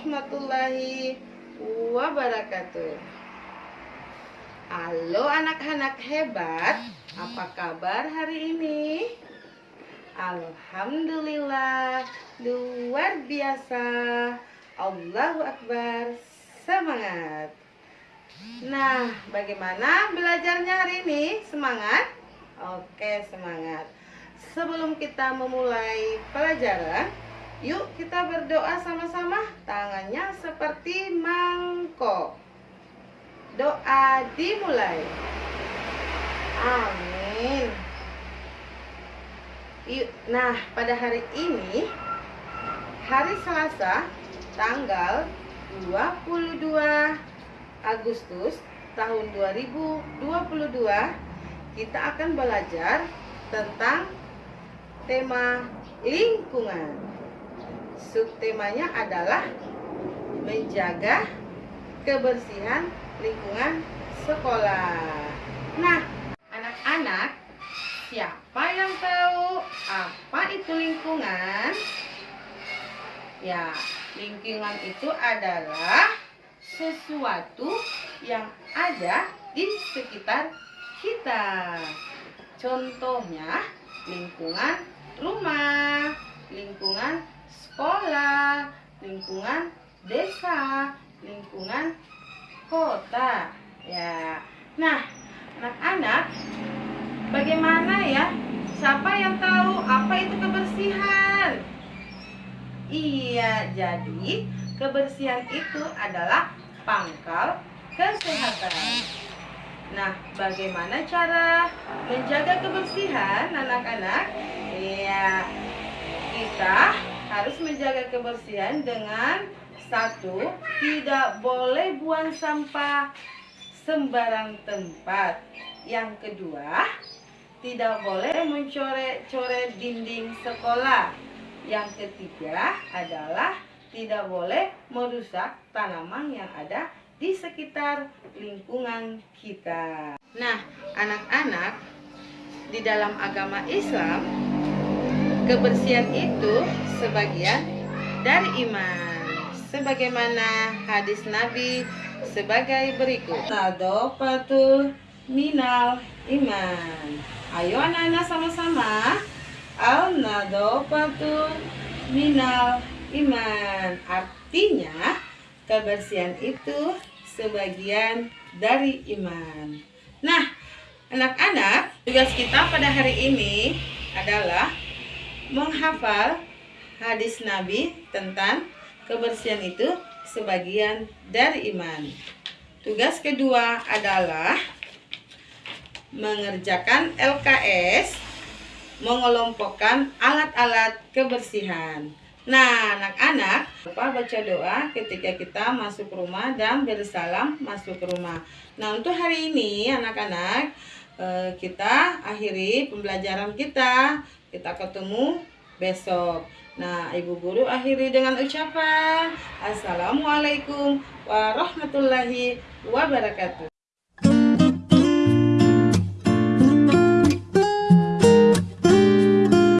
warahmatullahi wabarakatuh. Halo anak-anak hebat, apa kabar hari ini? Alhamdulillah, luar biasa. Allahu Akbar, semangat. Nah, bagaimana belajarnya hari ini? Semangat? Oke, semangat. Sebelum kita memulai pelajaran, yuk kita berdoa sama-sama. Tangannya seperti mangkok. Doa dimulai. Amin. Yuk, nah pada hari ini hari Selasa tanggal 22 Agustus tahun 2022 kita akan belajar tentang tema lingkungan. Subtemanya adalah menjaga kebersihan lingkungan sekolah. Nah, anak-anak, siapa yang tahu apa itu lingkungan? Ya, lingkungan itu adalah sesuatu yang ada di sekitar kita. Contohnya, lingkungan rumah, lingkungan sekolah, lingkungan desa, lingkungan kota. Ya. Nah, anak-anak, bagaimana ya? Siapa yang tahu apa itu kebersihan? Iya, jadi kebersihan itu adalah pangkal kesehatan. Nah, bagaimana cara menjaga kebersihan anak-anak? Iya, kita harus menjaga kebersihan dengan satu, tidak boleh buang sampah sembarang tempat. Yang kedua, tidak boleh mencoret-coret dinding sekolah. Yang ketiga adalah tidak boleh merusak tanaman yang ada di sekitar lingkungan kita. Nah, anak-anak, di dalam agama Islam, kebersihan itu sebagian dari iman. Sebagaimana hadis Nabi sebagai berikut. Nadopatul minal iman. Ayo anak-anak sama-sama. Al nadopatul minal iman. Artinya, kebersihan itu sebagian dari iman. Nah, anak-anak, tugas kita pada hari ini adalah menghafal hadis Nabi tentang kebersihan itu sebagian dari iman. Tugas kedua adalah mengerjakan LKS, mengelompokkan alat-alat kebersihan. Nah, anak-anak, lupa baca doa ketika kita masuk rumah dan bersalam masuk rumah. Nah, untuk hari ini, anak-anak, eh, kita akhiri pembelajaran kita. Kita ketemu besok. Nah, Ibu Guru akhiri dengan ucapan Assalamualaikum warahmatullahi wabarakatuh.